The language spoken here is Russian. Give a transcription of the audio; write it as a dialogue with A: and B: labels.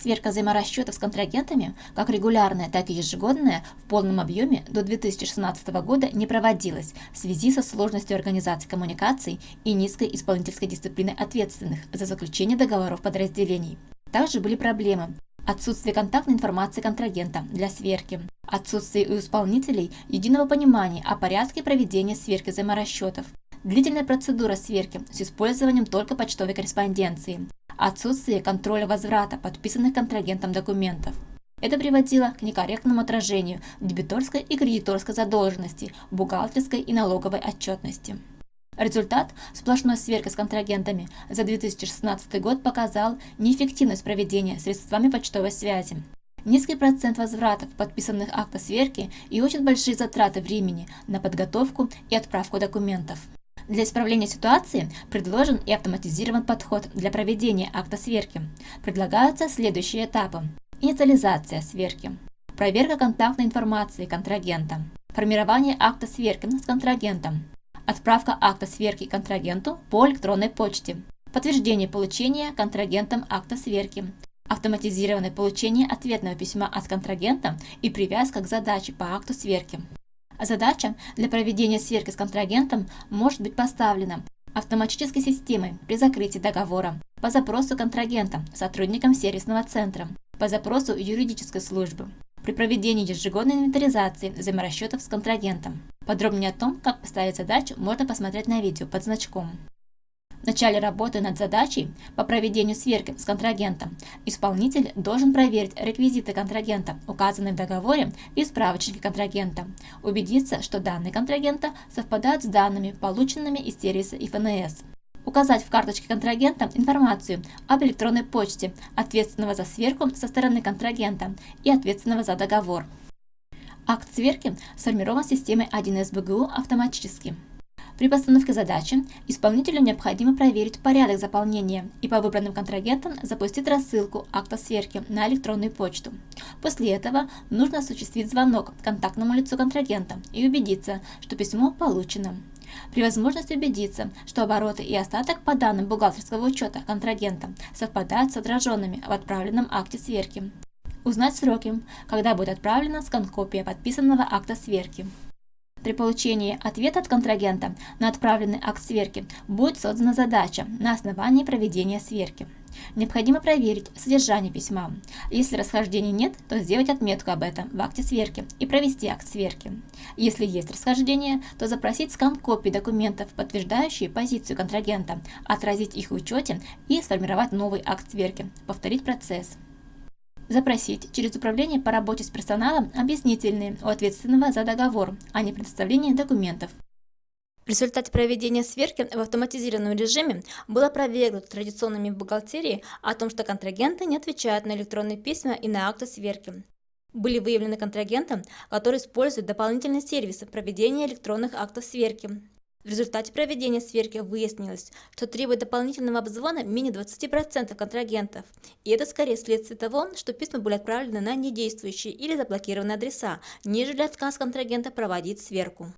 A: Сверка взаиморасчетов с контрагентами, как регулярная, так и ежегодная, в полном объеме до 2016 года не проводилась в связи со сложностью организации коммуникаций и низкой исполнительской дисциплиной ответственных за заключение договоров подразделений. Также были проблемы. Отсутствие контактной информации контрагента для сверки, отсутствие у исполнителей единого понимания о порядке проведения сверки взаиморасчетов, длительная процедура сверки с использованием только почтовой корреспонденции, отсутствие контроля возврата подписанных контрагентом документов. Это приводило к некорректному отражению дебиторской и кредиторской задолженности, бухгалтерской и налоговой отчетности. Результат сплошной сверки с контрагентами за 2016 год показал неэффективность проведения средствами почтовой связи. Низкий процент возвратов подписанных акта сверки и очень большие затраты времени на подготовку и отправку документов. Для исправления ситуации предложен и автоматизирован подход для проведения акта сверки. Предлагаются следующие этапы. Инициализация сверки. Проверка контактной информации контрагента. Формирование акта сверки с контрагентом. Отправка акта сверки контрагенту по электронной почте. Подтверждение получения контрагентом акта сверки. Автоматизированное получение ответного письма от контрагента и привязка к задаче по акту сверки. Задача для проведения сверки с контрагентом может быть поставлена автоматической системой при закрытии договора, по запросу контрагента сотрудникам сервисного центра, по запросу юридической службы, при проведении ежегодной инвентаризации взаиморасчетов с контрагентом. Подробнее о том, как поставить задачу, можно посмотреть на видео под значком. В начале работы над задачей по проведению сверки с контрагентом исполнитель должен проверить реквизиты контрагента, указанные в договоре и справочнике контрагента, убедиться, что данные контрагента совпадают с данными, полученными из сервиса ИФНС. Указать в карточке контрагента информацию об электронной почте ответственного за сверку со стороны контрагента и ответственного за договор. Акт сверки сформирован системой 1С БГУ автоматически. При постановке задачи исполнителю необходимо проверить порядок заполнения и по выбранным контрагентам запустить рассылку акта сверки на электронную почту. После этого нужно осуществить звонок контактному лицу контрагента и убедиться, что письмо получено. При возможности убедиться, что обороты и остаток по данным бухгалтерского учета контрагента совпадают с отраженными в отправленном акте сверки. Узнать сроки, когда будет отправлена скан-копия подписанного акта сверки. При получении ответа от контрагента на отправленный акт сверки будет создана задача на основании проведения сверки. Необходимо проверить содержание письма. Если расхождений нет, то сделать отметку об этом в акте сверки и провести акт сверки. Если есть расхождения, то запросить скан копий документов, подтверждающие позицию контрагента, отразить их в учете и сформировать новый акт сверки, повторить процесс запросить через Управление по работе с персоналом объяснительные у ответственного за договор, а не предоставление документов. В результате проведения сверки в автоматизированном режиме было опровергнуто традиционными в бухгалтерии о том, что контрагенты не отвечают на электронные письма и на акты сверки. Были выявлены контрагенты, которые используют дополнительные сервисы проведения электронных актов сверки. В результате проведения сверки выяснилось, что требует дополнительного обзвона менее 20% контрагентов. И это скорее следствие того, что письма были отправлены на недействующие или заблокированные адреса, нежели отказ контрагента проводить сверку.